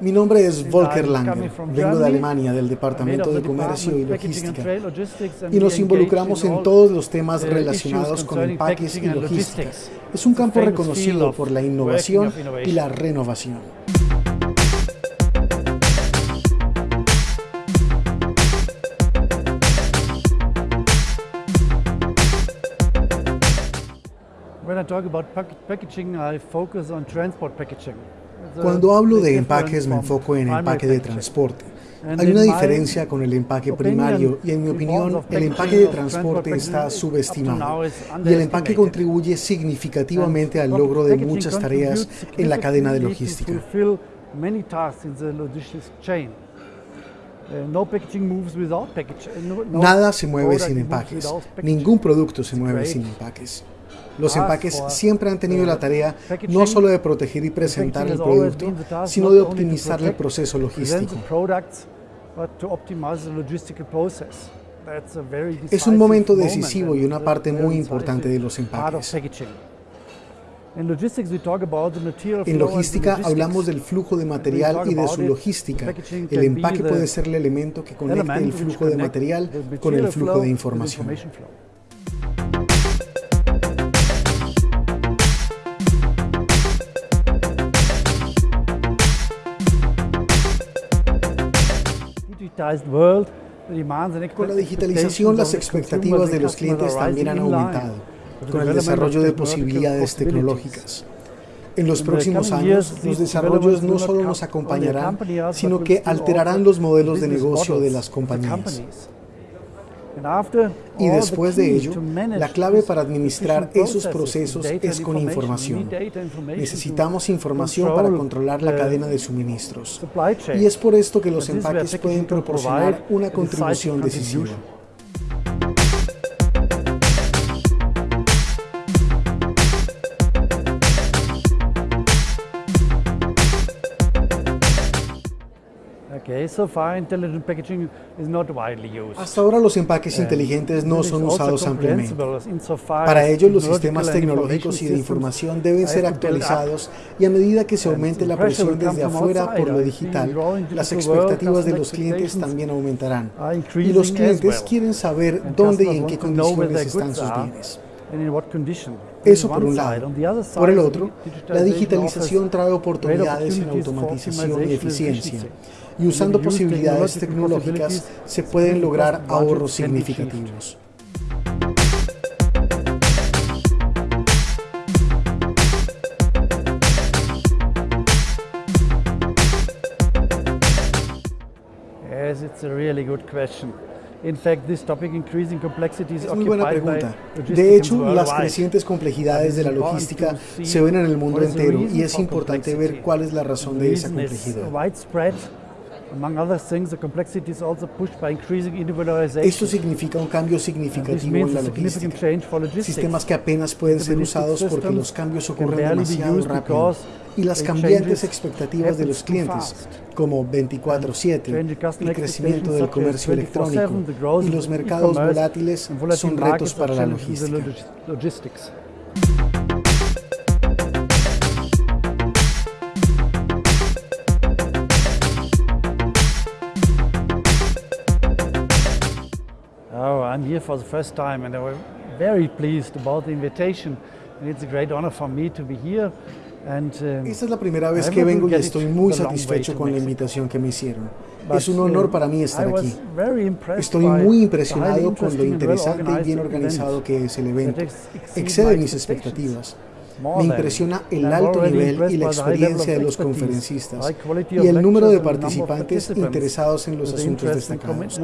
Mi nombre es Volker Lange. Vengo de. Alemania, del Departamento de Comercio y Logística. Y nos involucramos in en todos los temas uh, relacionados con empaques y logística. Es un campo reconocido por la innovación y la renovación. When I talk about pack- packaging, I focus on transport packaging. Cuando hablo de empaques me enfoco en empaque de transporte. Hay una diferencia con el empaque primario y en mi opinión el empaque de transporte está subestimado is y el empaque contribuye significativamente al logro de muchas tareas en la cadena de logística. Uh, uh, Nada se mueve sin empaques, ningún producto se mueve sin empaques. Los task empaques siempre han tenido la tarea no solo de proteger y presentar el producto, sino de optimizar el proceso logístico. Es un momento moment decisivo y una parte muy importante de los empaques. En logística hablamos del flujo de material y de su logística. El empaque puede ser el elemento que conecte el flujo de material con el flujo de información. Con la digitalización, las expectativas de los clientes también han aumentado, con el desarrollo de posibilidades tecnológicas. En los próximos años, los desarrollos no solo nos acompañarán, sino que alterarán los modelos de negocio de las compañías. Y después de ello, la clave para administrar esos procesos es con información. Necesitamos información para controlar la cadena de suministros. Y es por esto que los empaques pueden proporcionar una contribución decisiva. Okay, so far intelligent packaging is not widely used. Hasta ahora los empaques inteligentes no son usados ampliamente. Para ello, los sistemas tecnológicos y de información deben ser actualizados y a medida que se aumente la presión desde afuera por lo digital, las expectativas de los clientes también aumentarán. Y los clientes quieren saber dónde y en qué condiciones están sus bienes. Eso por un lado. Por el otro, la digitalización trae oportunidades en automatización y eficiencia. Y usando posibilidades tecnológicas se pueden lograr ahorros significativos. Yes, it's a really good question. In fact, this topic increasing complexity is Es muy buena pregunta. De hecho, las crecientes complejidades de la logística se ven en el mundo entero y es importante ver cuál es la razón de esa complejidad. Esto significa un cambio significativo en la logística. Sistemas que apenas pueden ser usados porque los cambios ocurren demasiado rápido. Y las the cambiantes expectativas de los clientes, como 24/7, Changing customer el crecimiento del comercio such as 24/7, electrónico y los mercados volátiles son retos para la logística. I'm here for the first time and I'm very pleased about the invitation. And it's a great honor for me to be here. And, um, Esta es la primera vez I que vengo y estoy muy satisfecho con la invitación que me hicieron. but, Es un honor uh, para mí estar I was aquí. Estoy muy impresionado con lo interesante y bien organizado que es el evento. Excede my mis expectativas. Me impresiona el alto nivel y la experiencia de los conferencistas y el número de participantes interesados en los asuntos destacados.